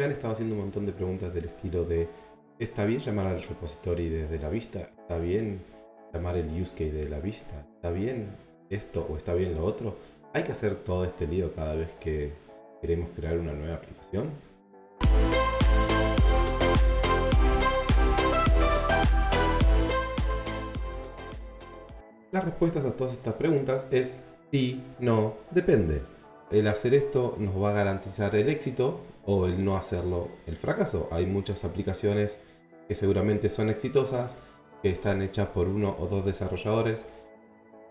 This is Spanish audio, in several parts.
Me han haciendo un montón de preguntas del estilo de ¿Está bien llamar al repository desde la vista? ¿Está bien llamar el use case de la vista? ¿Está bien esto o está bien lo otro? ¿Hay que hacer todo este lío cada vez que queremos crear una nueva aplicación? Las respuestas a todas estas preguntas es sí, no, depende. El hacer esto nos va a garantizar el éxito o el no hacerlo el fracaso. Hay muchas aplicaciones que seguramente son exitosas, que están hechas por uno o dos desarrolladores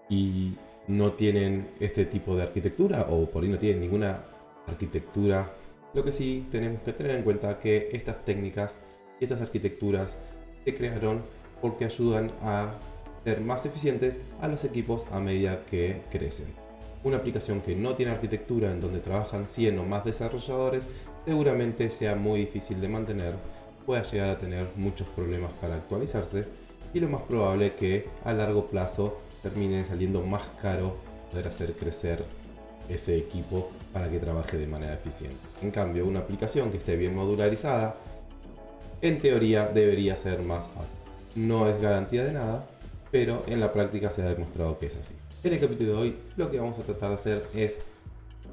y no tienen este tipo de arquitectura o por ahí no tienen ninguna arquitectura. Lo que sí tenemos que tener en cuenta que estas técnicas y estas arquitecturas se crearon porque ayudan a ser más eficientes a los equipos a medida que crecen. Una aplicación que no tiene arquitectura en donde trabajan 100 o más desarrolladores seguramente sea muy difícil de mantener pueda llegar a tener muchos problemas para actualizarse y lo más probable que a largo plazo termine saliendo más caro poder hacer crecer ese equipo para que trabaje de manera eficiente. En cambio, una aplicación que esté bien modularizada, en teoría debería ser más fácil. No es garantía de nada, pero en la práctica se ha demostrado que es así. En el capítulo de hoy lo que vamos a tratar de hacer es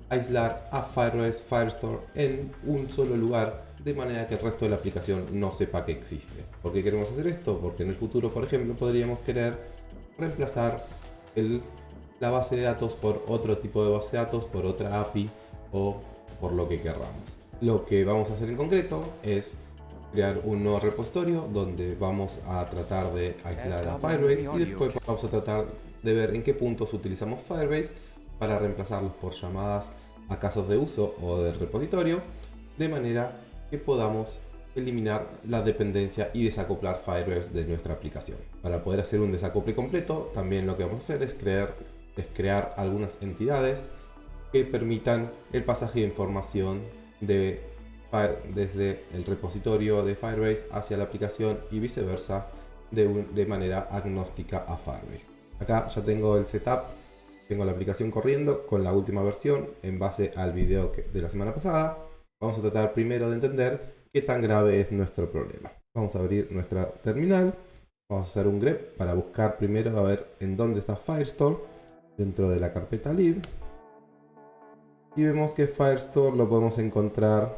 aislar a Firebase Firestore en un solo lugar de manera que el resto de la aplicación no sepa que existe. ¿Por qué queremos hacer esto? Porque en el futuro, por ejemplo, podríamos querer reemplazar el, la base de datos por otro tipo de base de datos, por otra API o por lo que querramos. Lo que vamos a hacer en concreto es crear un nuevo repositorio donde vamos a tratar de aislar a Firebase y después vamos a tratar de ver en qué puntos utilizamos Firebase para reemplazarlos por llamadas a casos de uso o del repositorio de manera que podamos eliminar la dependencia y desacoplar Firebase de nuestra aplicación. Para poder hacer un desacople completo, también lo que vamos a hacer es crear, es crear algunas entidades que permitan el pasaje de información de, desde el repositorio de Firebase hacia la aplicación y viceversa de manera agnóstica a Firebase. Acá ya tengo el setup, tengo la aplicación corriendo con la última versión en base al video de la semana pasada Vamos a tratar primero de entender qué tan grave es nuestro problema. Vamos a abrir nuestra terminal. Vamos a hacer un grep para buscar primero a ver en dónde está Firestore dentro de la carpeta lib. Y vemos que Firestore lo podemos encontrar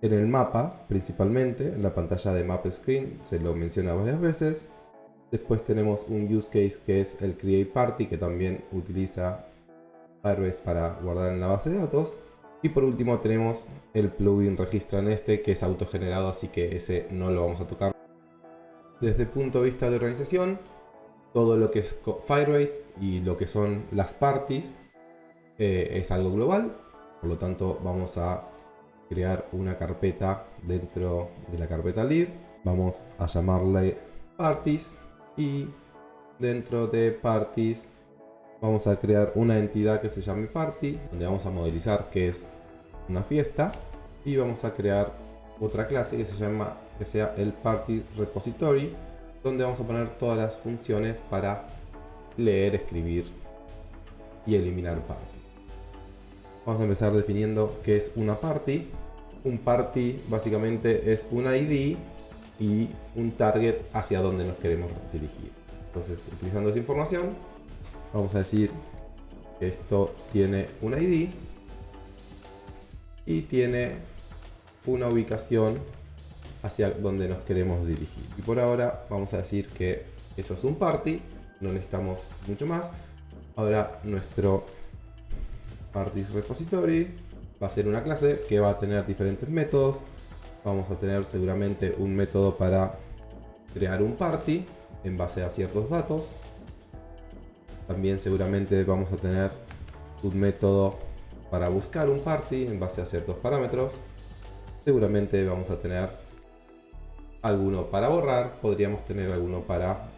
en el mapa principalmente, en la pantalla de Map Screen, se lo menciona varias veces. Después tenemos un use case que es el Create Party que también utiliza Firebase para guardar en la base de datos. Y por último tenemos el plugin registra en este que es autogenerado, así que ese no lo vamos a tocar. Desde el punto de vista de organización, todo lo que es Firebase y lo que son las parties eh, es algo global. Por lo tanto, vamos a crear una carpeta dentro de la carpeta lib. Vamos a llamarle parties y dentro de parties vamos a crear una entidad que se llame party, donde vamos a modelizar que es una fiesta y vamos a crear otra clase que se llama que sea el party repository, donde vamos a poner todas las funciones para leer, escribir y eliminar parties. Vamos a empezar definiendo qué es una party. Un party básicamente es un ID y un target hacia donde nos queremos dirigir. Entonces, utilizando esa información, Vamos a decir que esto tiene un ID y tiene una ubicación hacia donde nos queremos dirigir. Y por ahora vamos a decir que eso es un party, no necesitamos mucho más. Ahora nuestro parties repository va a ser una clase que va a tener diferentes métodos. Vamos a tener seguramente un método para crear un party en base a ciertos datos. También seguramente vamos a tener un método para buscar un party en base a ciertos parámetros. Seguramente vamos a tener alguno para borrar, podríamos tener alguno para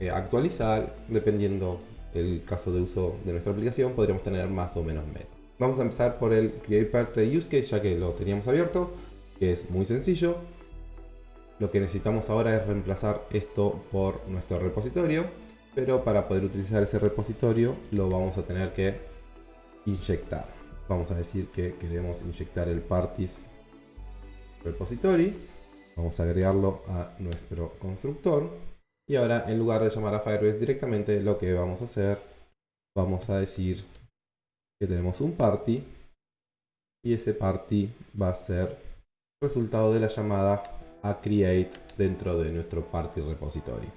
eh, actualizar, dependiendo el caso de uso de nuestra aplicación, podríamos tener más o menos métodos. Vamos a empezar por el Create Party Use Case, ya que lo teníamos abierto, que es muy sencillo. Lo que necesitamos ahora es reemplazar esto por nuestro repositorio pero para poder utilizar ese repositorio lo vamos a tener que inyectar. Vamos a decir que queremos inyectar el parties repository. Vamos a agregarlo a nuestro constructor. Y ahora en lugar de llamar a Firebase directamente, lo que vamos a hacer, vamos a decir que tenemos un party. Y ese party va a ser resultado de la llamada a create dentro de nuestro party repository.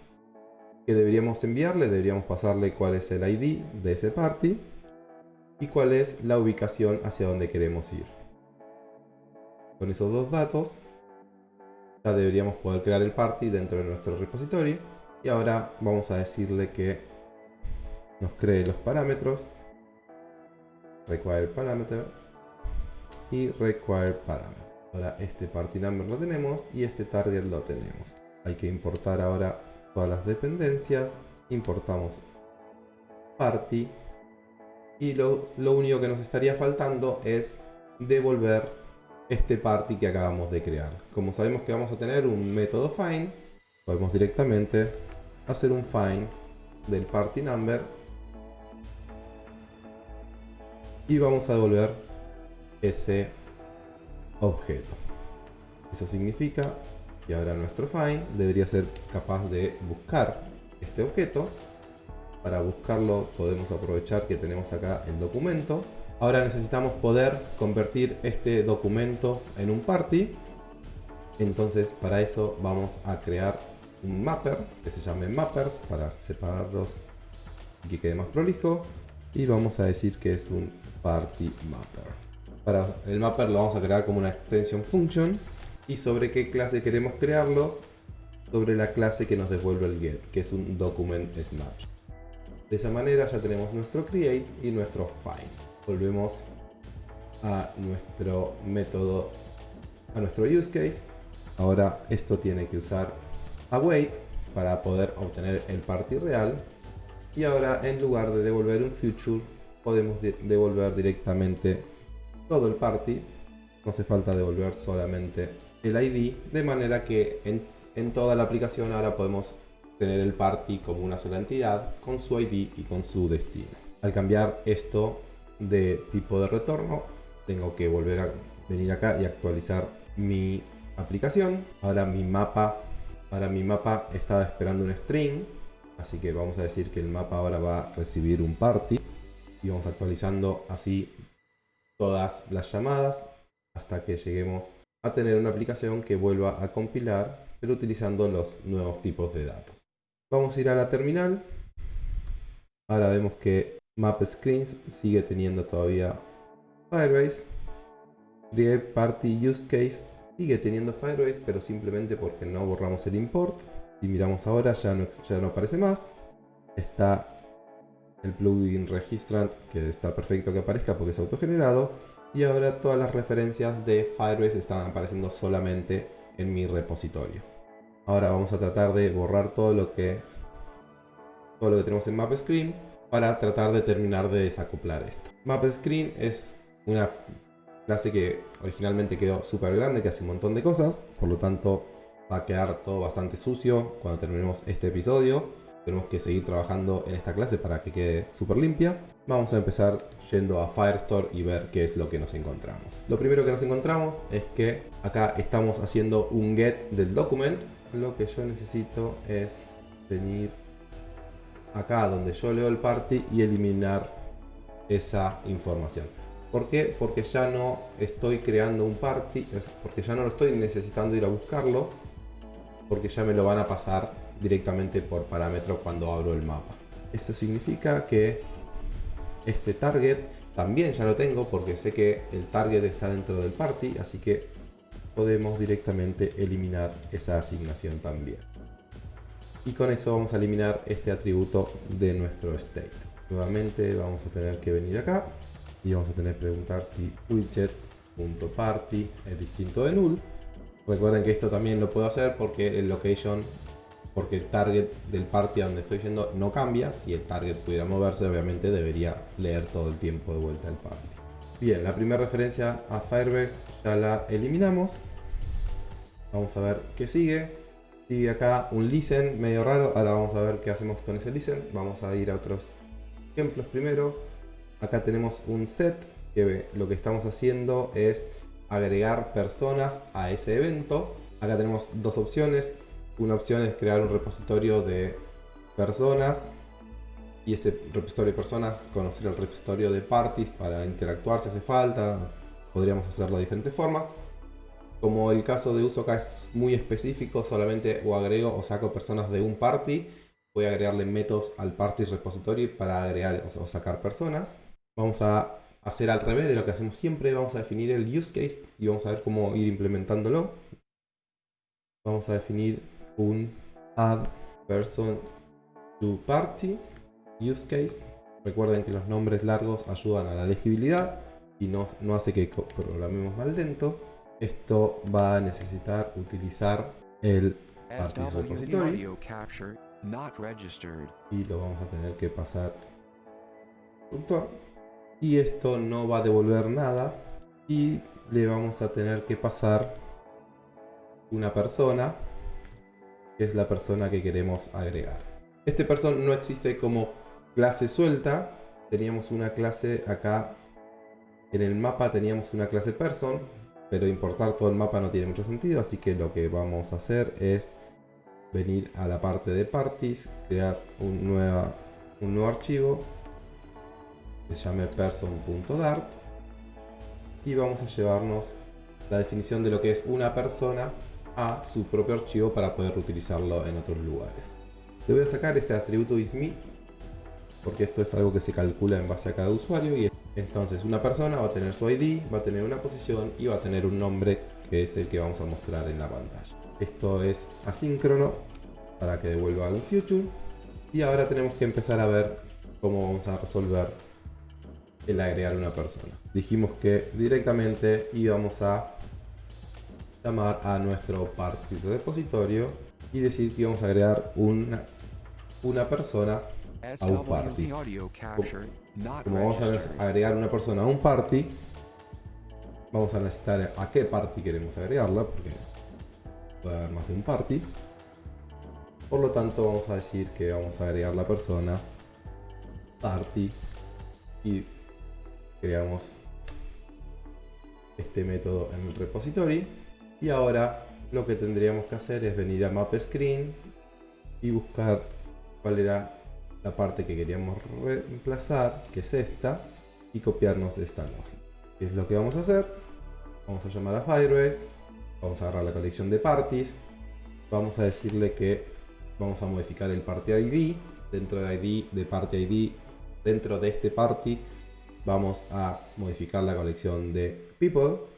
Que deberíamos enviarle, deberíamos pasarle cuál es el ID de ese party y cuál es la ubicación hacia donde queremos ir. Con esos dos datos ya deberíamos poder crear el party dentro de nuestro repositorio y ahora vamos a decirle que nos cree los parámetros require parameter y require parameter ahora este party number lo tenemos y este target lo tenemos hay que importar ahora todas las dependencias importamos party y lo, lo único que nos estaría faltando es devolver este party que acabamos de crear. Como sabemos que vamos a tener un método find, podemos directamente hacer un find del party number y vamos a devolver ese objeto. Eso significa que ahora nuestro find debería ser capaz de buscar este objeto. Para buscarlo podemos aprovechar que tenemos acá el documento Ahora necesitamos poder convertir este documento en un party. Entonces para eso vamos a crear un mapper que se llame mappers para separarlos y que quede más prolijo. Y vamos a decir que es un party mapper. Para el mapper lo vamos a crear como una extension function. Y sobre qué clase queremos crearlos, sobre la clase que nos devuelve el get, que es un document snapshot. De esa manera ya tenemos nuestro create y nuestro find volvemos a nuestro método, a nuestro use case. Ahora esto tiene que usar await para poder obtener el party real. Y ahora en lugar de devolver un future, podemos devolver directamente todo el party. No hace falta devolver solamente el ID, de manera que en, en toda la aplicación ahora podemos tener el party como una sola entidad, con su ID y con su destino. Al cambiar esto de tipo de retorno, tengo que volver a venir acá y actualizar mi aplicación. Ahora mi mapa, ahora mi mapa estaba esperando un string, así que vamos a decir que el mapa ahora va a recibir un party y vamos actualizando así todas las llamadas hasta que lleguemos a tener una aplicación que vuelva a compilar pero utilizando los nuevos tipos de datos. Vamos a ir a la terminal. Ahora vemos que Map Screens sigue teniendo todavía Firebase. Create Party Use Case sigue teniendo Firebase, pero simplemente porque no borramos el import. Si miramos ahora ya no, ya no aparece más. Está el plugin Registrant, que está perfecto que aparezca porque es autogenerado. Y ahora todas las referencias de Firebase están apareciendo solamente en mi repositorio. Ahora vamos a tratar de borrar todo lo que todo lo que tenemos en Map Screen para tratar de terminar de desacoplar esto. Map Screen es una clase que originalmente quedó súper grande, que hace un montón de cosas, por lo tanto va a quedar todo bastante sucio cuando terminemos este episodio. Tenemos que seguir trabajando en esta clase para que quede súper limpia. Vamos a empezar yendo a Firestore y ver qué es lo que nos encontramos. Lo primero que nos encontramos es que acá estamos haciendo un get del document. Lo que yo necesito es venir acá donde yo leo el party y eliminar esa información. ¿Por qué? Porque ya no estoy creando un party, porque ya no lo estoy necesitando ir a buscarlo, porque ya me lo van a pasar directamente por parámetro cuando abro el mapa. Eso significa que este target también ya lo tengo porque sé que el target está dentro del party, así que podemos directamente eliminar esa asignación también y con eso vamos a eliminar este atributo de nuestro state. Nuevamente vamos a tener que venir acá y vamos a tener que preguntar si widget.party es distinto de null. Recuerden que esto también lo puedo hacer porque el location, porque el target del party a donde estoy yendo no cambia. Si el target pudiera moverse, obviamente debería leer todo el tiempo de vuelta el party. Bien, la primera referencia a Firebase ya la eliminamos. Vamos a ver qué sigue. Sigue acá un listen medio raro. Ahora vamos a ver qué hacemos con ese listen. Vamos a ir a otros ejemplos primero. Acá tenemos un set que lo que estamos haciendo es agregar personas a ese evento. Acá tenemos dos opciones. Una opción es crear un repositorio de personas y ese repositorio de personas conocer el repositorio de parties para interactuar si hace falta. Podríamos hacerlo de diferentes formas. Como el caso de uso acá es muy específico, solamente o agrego o saco personas de un party, voy a agregarle métodos al party repository para agregar o sacar personas. Vamos a hacer al revés de lo que hacemos siempre, vamos a definir el use case y vamos a ver cómo ir implementándolo. Vamos a definir un add person to party use case. Recuerden que los nombres largos ayudan a la legibilidad y no, no hace que programemos más lento. Esto va a necesitar utilizar el Parties Repository y lo vamos a tener que pasar y esto no va a devolver nada y le vamos a tener que pasar una persona que es la persona que queremos agregar. Este person no existe como clase suelta. Teníamos una clase acá en el mapa teníamos una clase person pero importar todo el mapa no tiene mucho sentido, así que lo que vamos a hacer es venir a la parte de parties, crear un, nueva, un nuevo archivo que se llame person.dart y vamos a llevarnos la definición de lo que es una persona a su propio archivo para poder utilizarlo en otros lugares. Le voy a sacar este atributo isme porque esto es algo que se calcula en base a cada usuario y entonces una persona va a tener su ID, va a tener una posición y va a tener un nombre que es el que vamos a mostrar en la pantalla. Esto es asíncrono para que devuelva un future. Y ahora tenemos que empezar a ver cómo vamos a resolver el agregar una persona. Dijimos que directamente íbamos a llamar a nuestro partido repositorio y decir que íbamos a agregar una, una persona a un party. Como vamos a agregar una persona a un party, vamos a necesitar a qué party queremos agregarla, porque puede haber más de un party. Por lo tanto, vamos a decir que vamos a agregar la persona party y creamos este método en el repository. Y ahora lo que tendríamos que hacer es venir a map screen y buscar cuál era la parte que queríamos reemplazar, que es esta, y copiarnos esta lógica. ¿Qué es lo que vamos a hacer? Vamos a llamar a Firebase, vamos a agarrar la colección de parties, vamos a decirle que vamos a modificar el party ID, dentro de ID, de party ID, dentro de este party, vamos a modificar la colección de people,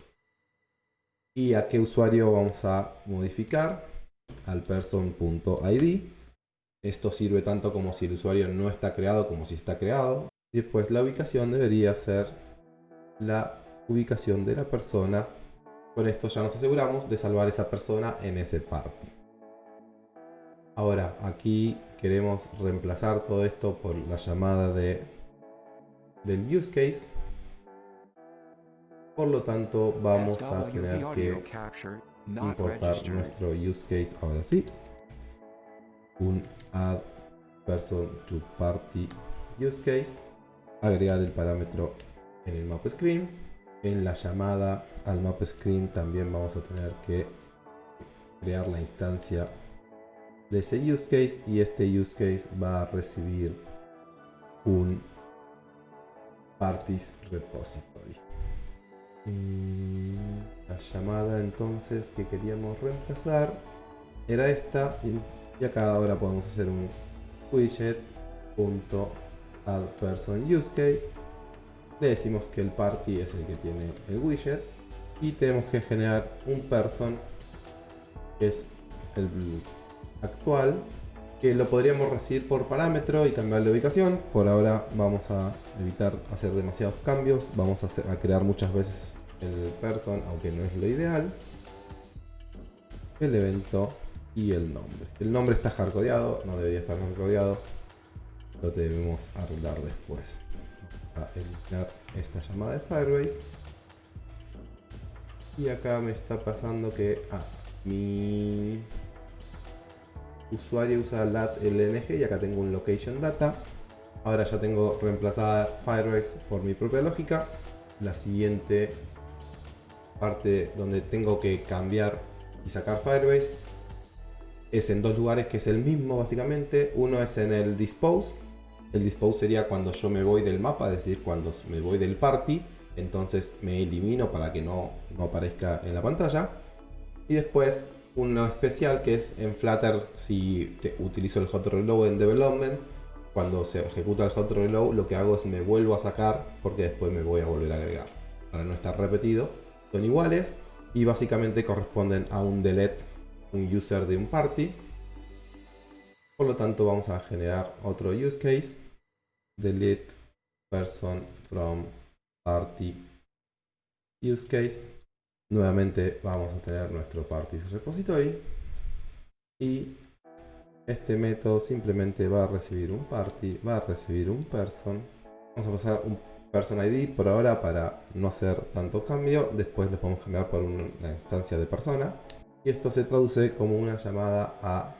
y a qué usuario vamos a modificar, al person.id, esto sirve tanto como si el usuario no está creado como si está creado. Después la ubicación debería ser la ubicación de la persona. Con esto ya nos aseguramos de salvar esa persona en ese party. Ahora aquí queremos reemplazar todo esto por la llamada de, del use case. Por lo tanto vamos a tener que importar nuestro use case ahora sí un add person to party use case, agregar el parámetro en el map screen. En la llamada al map screen también vamos a tener que crear la instancia de ese use case y este use case va a recibir un parties repository. La llamada entonces que queríamos reemplazar era esta y acá ahora podemos hacer un widget add person use case. Le decimos que el party es el que tiene el widget y tenemos que generar un person que es el actual que lo podríamos recibir por parámetro y cambiar de ubicación. Por ahora vamos a evitar hacer demasiados cambios vamos a crear muchas veces el person aunque no es lo ideal el evento y el nombre. El nombre está hardcodeado, no debería estar hardcodeado. Lo debemos arreglar después. Vamos a eliminar esta llamada de Firebase. Y acá me está pasando que ah, mi usuario usa lat lng y acá tengo un location data. Ahora ya tengo reemplazada Firebase por mi propia lógica. La siguiente parte donde tengo que cambiar y sacar Firebase es en dos lugares que es el mismo básicamente. Uno es en el Dispose. El Dispose sería cuando yo me voy del mapa, es decir, cuando me voy del party. Entonces me elimino para que no, no aparezca en la pantalla. Y después uno especial que es en Flutter si utilizo el hot reload en development. Cuando se ejecuta el hot reload lo que hago es me vuelvo a sacar porque después me voy a volver a agregar. Para no estar repetido. Son iguales y básicamente corresponden a un delete, un user de un party. Por lo tanto vamos a generar otro use case. Delete person from party use case Nuevamente vamos a tener nuestro parties repository y este método simplemente va a recibir un party, va a recibir un person. Vamos a pasar un person ID por ahora para no hacer tanto cambio. Después le podemos cambiar por una instancia de persona. Y esto se traduce como una llamada a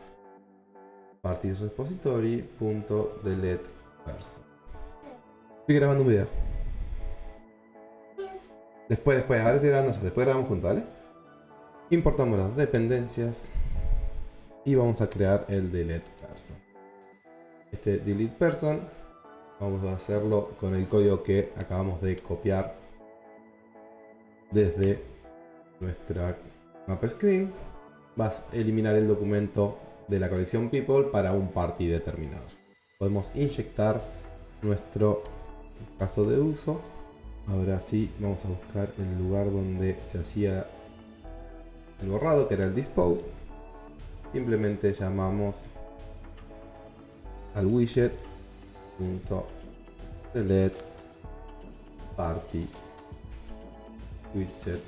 parties repository.delete person. Estoy grabando un video. Después, después, ahora estoy grabando después grabamos juntos, ¿vale? Importamos las dependencias y vamos a crear el delete person. Este delete person vamos a hacerlo con el código que acabamos de copiar desde nuestra map screen. Vas a eliminar el documento de la colección people para un party determinado. Podemos inyectar nuestro caso de uso Ahora sí, vamos a buscar el lugar donde se hacía el borrado, que era el dispose. Simplemente llamamos al widget delete party widget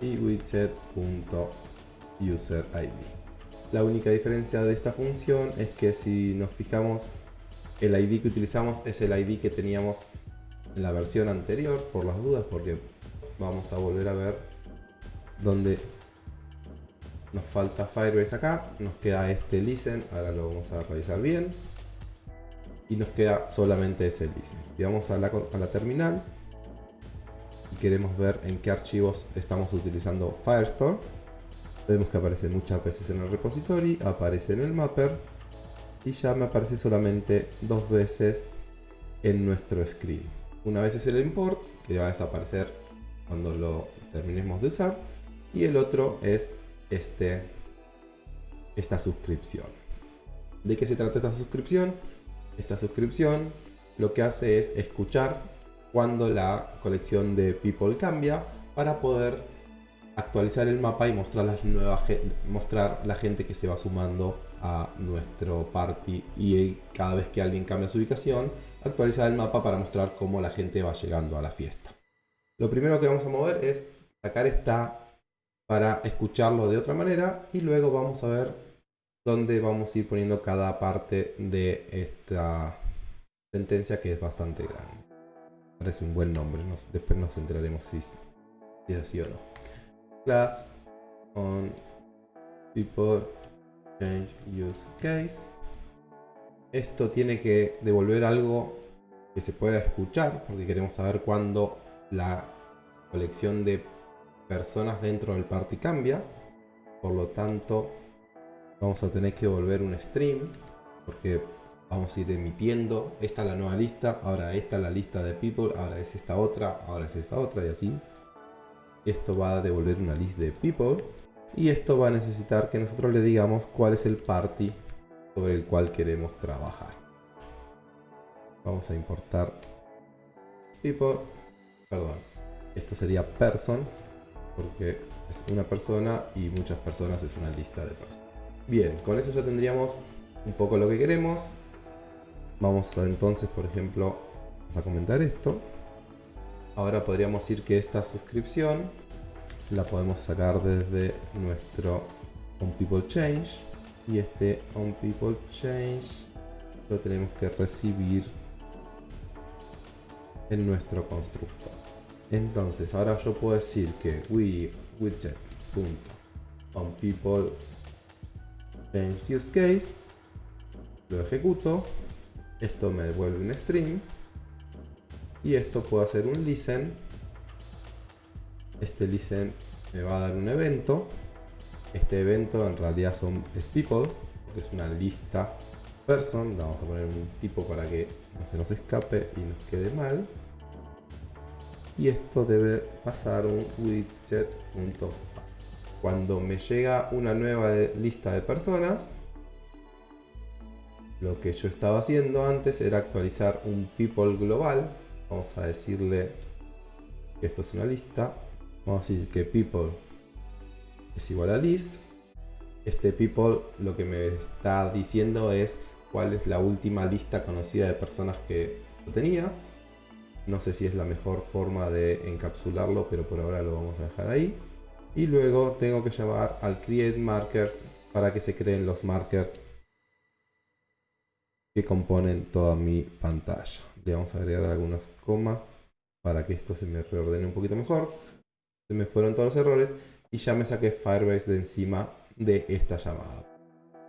y widget.user id. La única diferencia de esta función es que si nos fijamos el ID que utilizamos es el ID que teníamos en la versión anterior, por las dudas, porque vamos a volver a ver dónde nos falta Firebase acá. Nos queda este listen, ahora lo vamos a revisar bien. Y nos queda solamente ese listen. Si vamos a la, a la terminal y queremos ver en qué archivos estamos utilizando Firestore, vemos que aparece muchas veces en el repository, aparece en el mapper y ya me aparece solamente dos veces en nuestro screen. Una vez es el import, que va a desaparecer cuando lo terminemos de usar, y el otro es este, esta suscripción. ¿De qué se trata esta suscripción? Esta suscripción lo que hace es escuchar cuando la colección de people cambia para poder actualizar el mapa y mostrar, las nuevas, mostrar la gente que se va sumando a nuestro party y cada vez que alguien cambia su ubicación, actualizar el mapa para mostrar cómo la gente va llegando a la fiesta. Lo primero que vamos a mover es sacar esta para escucharlo de otra manera y luego vamos a ver dónde vamos a ir poniendo cada parte de esta sentencia que es bastante grande. Parece un buen nombre, después nos enteraremos si, si es así o no. Class on people change use case. Esto tiene que devolver algo que se pueda escuchar, porque queremos saber cuándo la colección de personas dentro del party cambia. Por lo tanto, vamos a tener que volver un stream, porque vamos a ir emitiendo. Esta es la nueva lista, ahora esta es la lista de people, ahora es esta otra, ahora es esta otra y así. Esto va a devolver una lista de people y esto va a necesitar que nosotros le digamos cuál es el party sobre el cual queremos trabajar. Vamos a importar people, perdón, esto sería person, porque es una persona y muchas personas es una lista de personas. Bien, con eso ya tendríamos un poco lo que queremos. Vamos entonces, por ejemplo, a comentar esto. Ahora podríamos decir que esta suscripción la podemos sacar desde nuestro onPeopleChange y este onPeopleChange lo tenemos que recibir en nuestro constructor. Entonces ahora yo puedo decir que we Y esto puedo hacer un listen. Este listen me va a dar un evento. Este evento en realidad son, es people, porque es una lista person. vamos a poner un tipo para que no se nos escape y nos quede mal. Y esto debe pasar un widget. Cuando me llega una nueva lista de personas, lo que yo estaba haciendo antes era actualizar un people global. Vamos a decirle que esto es una lista. Vamos a decir que people es igual a list. Este people lo que me está diciendo es cuál es la última lista conocida de personas que yo tenía. No sé si es la mejor forma de encapsularlo, pero por ahora lo vamos a dejar ahí. Y luego tengo que llamar al create markers para que se creen los markers que componen toda mi pantalla. Le vamos a agregar algunas comas para que esto se me reordene un poquito mejor. Se me fueron todos los errores y ya me saqué Firebase de encima de esta llamada.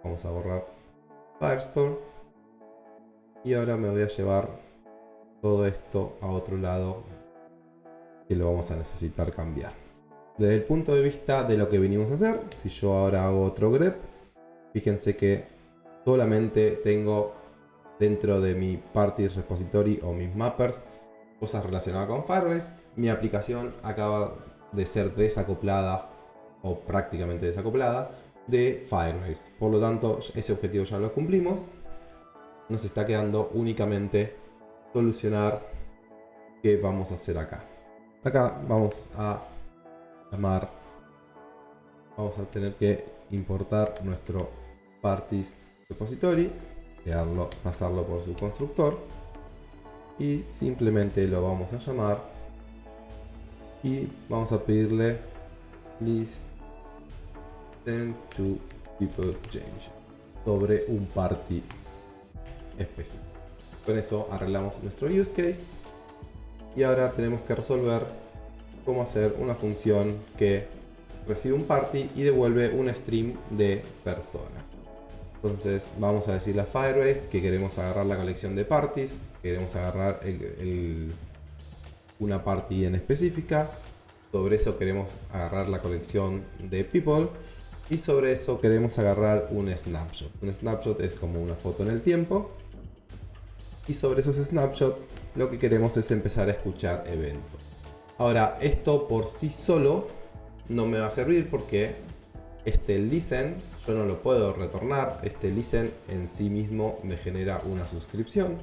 Vamos a borrar Firestore y ahora me voy a llevar todo esto a otro lado que lo vamos a necesitar cambiar. Desde el punto de vista de lo que venimos a hacer, si yo ahora hago otro grep, fíjense que solamente tengo dentro de mi Parties Repository o mis mappers, cosas relacionadas con Firebase. Mi aplicación acaba de ser desacoplada o prácticamente desacoplada de Firebase. Por lo tanto, ese objetivo ya lo cumplimos. Nos está quedando únicamente solucionar qué vamos a hacer acá. Acá vamos a llamar, vamos a tener que importar nuestro Parties Repository crearlo, pasarlo por su constructor y simplemente lo vamos a llamar y vamos a pedirle listen to people change sobre un party específico. Con eso arreglamos nuestro use case y ahora tenemos que resolver cómo hacer una función que recibe un party y devuelve un stream de personas. Entonces vamos a decirle a Firebase que queremos agarrar la colección de parties, queremos agarrar una party en específica, sobre eso queremos agarrar la colección de people y sobre eso queremos agarrar un snapshot. Un snapshot es como una foto en el tiempo y sobre esos snapshots lo que queremos es empezar a escuchar eventos. Ahora esto por sí solo no me va a servir porque este listen yo no lo puedo retornar. Este listen en sí mismo me genera una suscripción.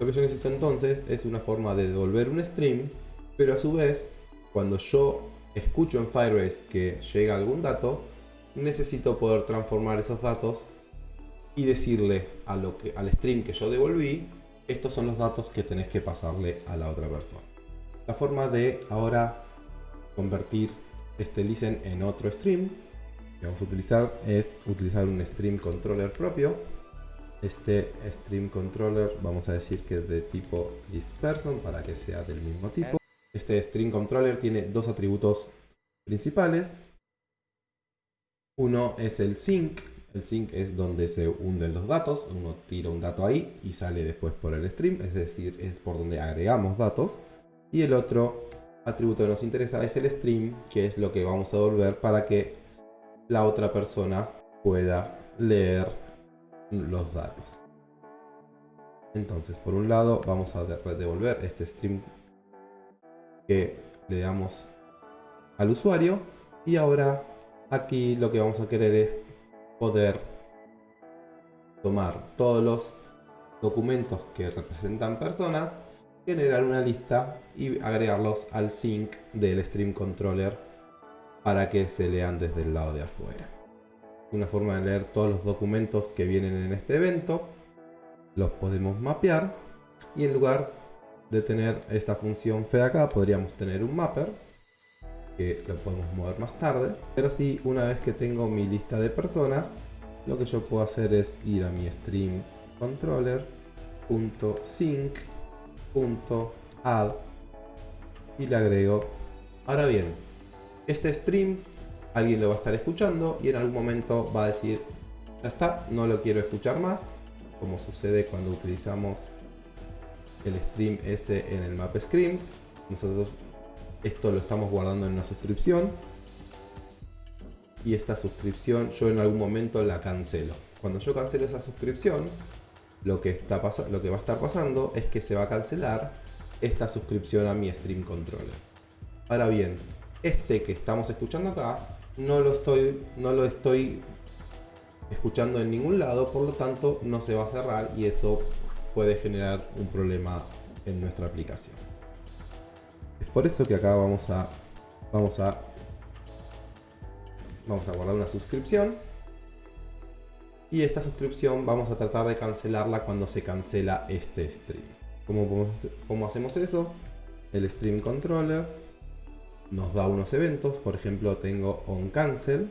Lo que yo necesito entonces es una forma de devolver un stream, pero a su vez, cuando yo escucho en Firebase que llega algún dato, necesito poder transformar esos datos y decirle a lo que, al stream que yo devolví, estos son los datos que tenés que pasarle a la otra persona. La forma de ahora convertir este listen en otro stream que vamos a utilizar es utilizar un stream controller propio. Este stream controller vamos a decir que es de tipo listPerson para que sea del mismo tipo. Este stream controller tiene dos atributos principales. Uno es el sync. El sync es donde se hunden los datos. Uno tira un dato ahí y sale después por el stream. Es decir, es por donde agregamos datos. Y el otro atributo que nos interesa es el stream, que es lo que vamos a devolver para que la otra persona pueda leer los datos. Entonces, por un lado, vamos a devolver este stream que le damos al usuario. Y ahora, aquí lo que vamos a querer es poder tomar todos los documentos que representan personas, generar una lista y agregarlos al sync del stream controller para que se lean desde el lado de afuera. Una forma de leer todos los documentos que vienen en este evento, los podemos mapear y en lugar de tener esta función fe acá, podríamos tener un mapper lo podemos mover más tarde. Pero sí, una vez que tengo mi lista de personas, lo que yo puedo hacer es ir a mi stream controller.sync.add y le agrego. Ahora bien, este stream alguien lo va a estar escuchando y en algún momento va a decir, ya está, no lo quiero escuchar más, como sucede cuando utilizamos el stream ese en el map screen. Nosotros esto lo estamos guardando en una suscripción. Y esta suscripción yo en algún momento la cancelo. Cuando yo cancelo esa suscripción, lo que, está lo que va a estar pasando es que se va a cancelar esta suscripción a mi stream controller. Ahora bien, este que estamos escuchando acá no lo estoy, no lo estoy escuchando en ningún lado, por lo tanto no se va a cerrar y eso puede generar un problema en nuestra aplicación. Es por eso que acá vamos a vamos a vamos a guardar una suscripción y esta suscripción vamos a tratar de cancelarla cuando se cancela este stream. ¿Cómo, cómo hacemos eso? El stream controller nos da unos eventos, por ejemplo tengo on cancel.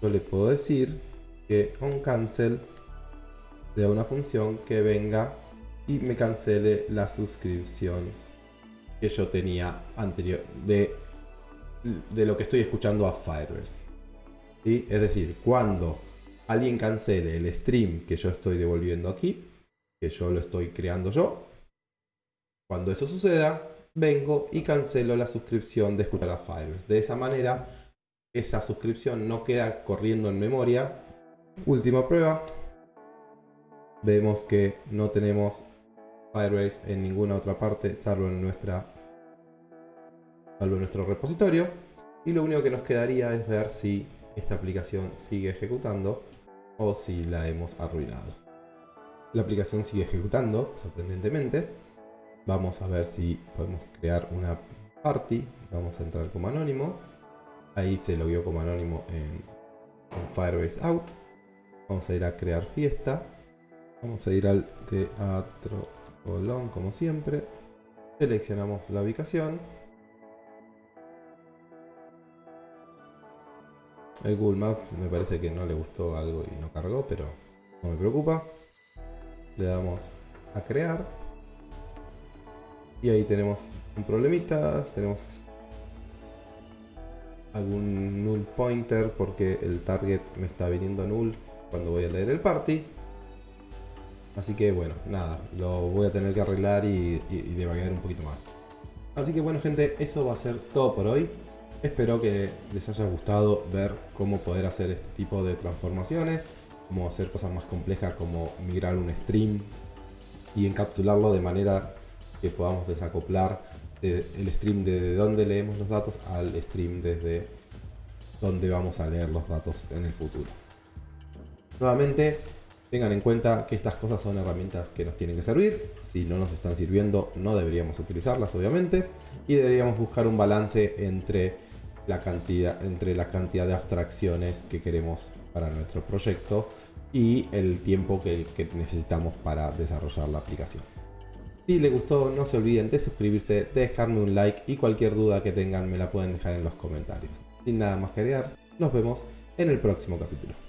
Yo le puedo decir que on cancel de una función que venga y me cancele la suscripción que yo tenía anterior de, de lo que estoy escuchando a Firebase. ¿Sí? Es decir, cuando alguien cancele el stream que yo estoy devolviendo aquí, que yo lo estoy creando yo, cuando eso suceda, vengo y cancelo la suscripción de escuchar a Firebase. De esa manera, esa suscripción no queda corriendo en memoria. Última prueba. Vemos que no tenemos Firebase en ninguna otra parte, salvo en nuestra salvo en nuestro repositorio. Y lo único que nos quedaría es ver si esta aplicación sigue ejecutando o si la hemos arruinado. La aplicación sigue ejecutando, sorprendentemente. Vamos a ver si podemos crear una party. Vamos a entrar como anónimo. Ahí se logueó como anónimo en, Firebase Out. Vamos a ir a crear fiesta. Vamos a ir al teatro Colón como siempre. Seleccionamos la ubicación. El Google Maps me parece que no le gustó algo y no cargó, pero no me preocupa. Le damos a crear. Y ahí tenemos un problemita. Tenemos algún null pointer porque el target me está viniendo null cuando voy a leer el party. Así que bueno, nada, lo voy a tener que arreglar y, y, un poquito más. Así que bueno gente, eso va a ser todo por hoy. Espero que les haya gustado ver cómo poder hacer este tipo de transformaciones, cómo hacer cosas más complejas como migrar un stream y encapsularlo de manera que podamos desacoplar el stream de donde leemos los datos al stream desde donde vamos a leer los datos en el futuro. Nuevamente, tengan en cuenta que estas cosas son herramientas que nos tienen que servir. Si no nos están sirviendo, no deberíamos utilizarlas, obviamente. Y deberíamos buscar un balance entre la cantidad, entre la cantidad de abstracciones que queremos para nuestro proyecto y el tiempo que, necesitamos para desarrollar la aplicación. Si les gustó, no se olviden de suscribirse, dejarme un like y cualquier duda que tengan me la pueden dejar en los comentarios. Sin nada más que agregar, nos vemos en el próximo capítulo.